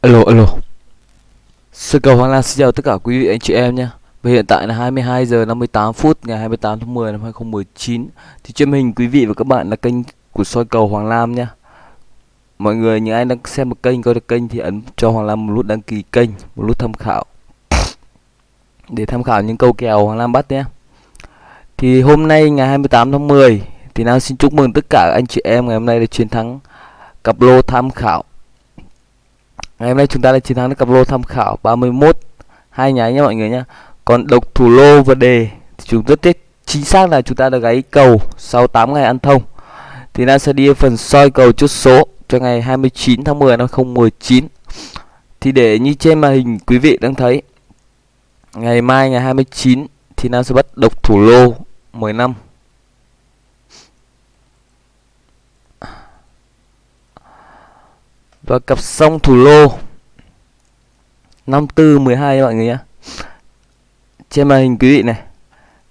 Alo alo. Sư cầu Hoàng Lan xin chào tất cả quý vị anh chị em nhé. Và hiện tại là 22 giờ 58 phút, ngày 28 tháng 10 năm 2019 Thì trên hình quý vị và các bạn là kênh của soi cầu Hoàng Lam nhé. Mọi người, những ai đang xem một kênh coi được kênh thì ấn cho Hoàng Lam một nút đăng ký kênh, Một nút tham khảo. Để tham khảo những câu kèo Hoàng Lam bắt nhé. Thì hôm nay, ngày 28 tháng 10 Thì Nam xin chúc mừng tất cả anh chị em ngày hôm nay là chiến thắng cặp lô tham khảo. Ngày hôm nay chúng ta đã chiến thắng được cặp lô tham khảo 31 hai nháy nha mọi người nhé Còn độc thủ lô và đề thì chúng rất tiếc chính xác là chúng ta đã gáy cầu sau 8 ngày ăn thông. Thì ta sẽ đi phần soi cầu chốt số cho ngày 29 tháng 10 năm 2019. Thì để như trên màn hình quý vị đang thấy, Ngày mai ngày 29 thì Nam sẽ bắt độc thủ lô 10 và cặp song thủ lô. 54 12 mọi người nhé trên màn hình quý vị này.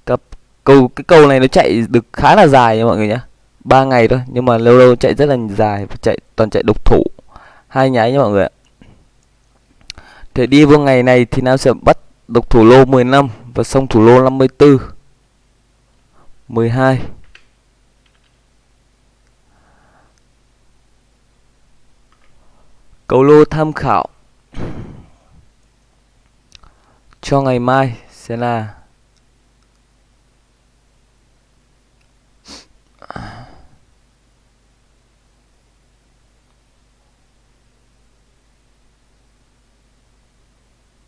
Cặp cầu, cái cầu này nó chạy được khá là dài nha mọi người nhé ba ngày thôi, nhưng mà lâu lâu chạy rất là dài và chạy, toàn chạy độc thủ. Hai nháy nha mọi người ạ. Để đi vào ngày này thì Nam sẽ bắt độc thủ lô 15 và song thủ lô 54 12 Cầu lô tham khảo. Cho ngày mai sẽ là.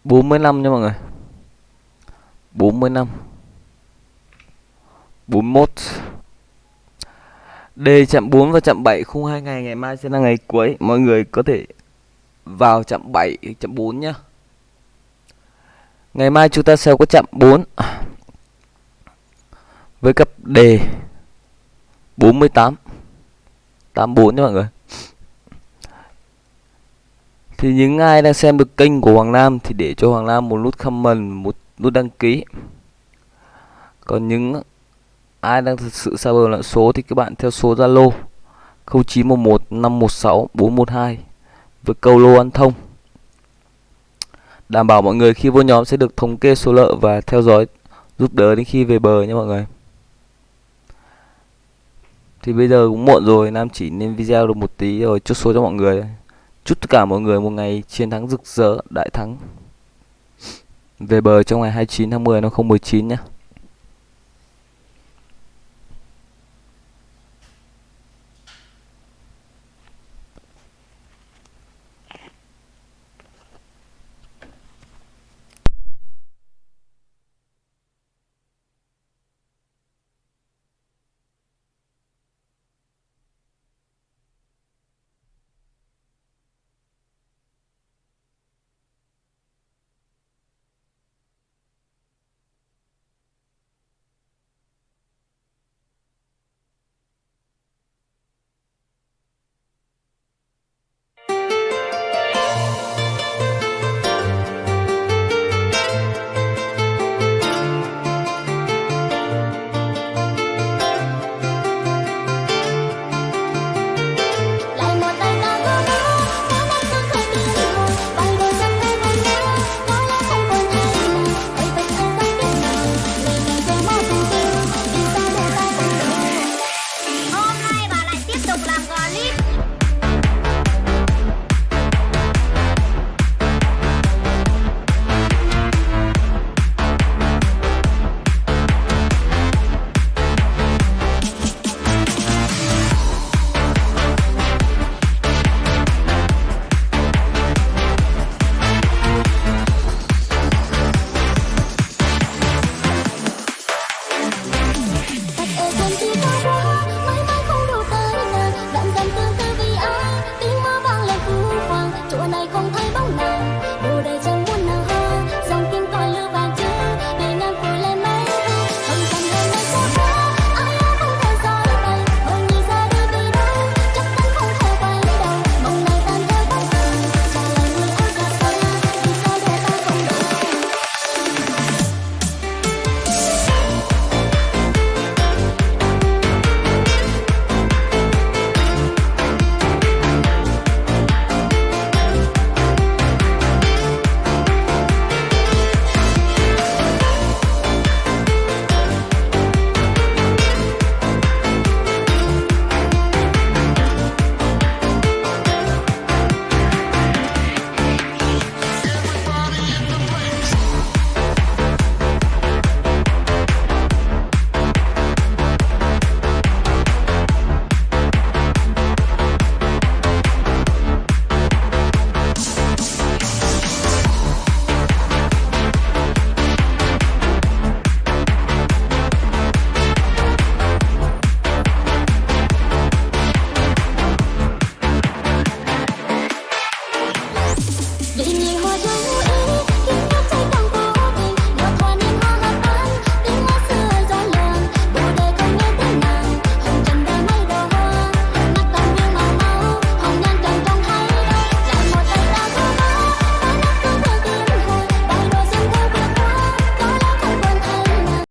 Bốn mươi năm nha mọi người. Bốn mươi năm bốn mốt. D chậm 4 và chậm 7 khung hai ngày ngày mai sẽ là ngày cuối. Mọi người có thể vào chậm 7 chậm 4 nhá. Ngày mai chúng ta sẽ có chậm 4 với cặp đề 48 84 nha mọi người. Thì những ai đang xem được kênh của Hoàng Nam thì để cho Hoàng Nam một nút comment, một nút đăng ký. Còn những ai đang thực sự xa bờ lẫn số thì các bạn theo số Zalo 0911 516 412 với câu lô ăn thông. Đảm bảo mọi người khi vô nhóm sẽ được thống kê số lợ và theo dõi, giúp đỡ đến khi về bờ nha mọi người. Thì bây giờ cũng muộn rồi, Nam chỉ nên video được một tí rồi chốt số cho mọi người. Chúc tất cả mọi người một ngày chiến thắng rực rỡ, đại thắng. Về bờ trong ngày 29 tháng 10 năm 2019 nhé.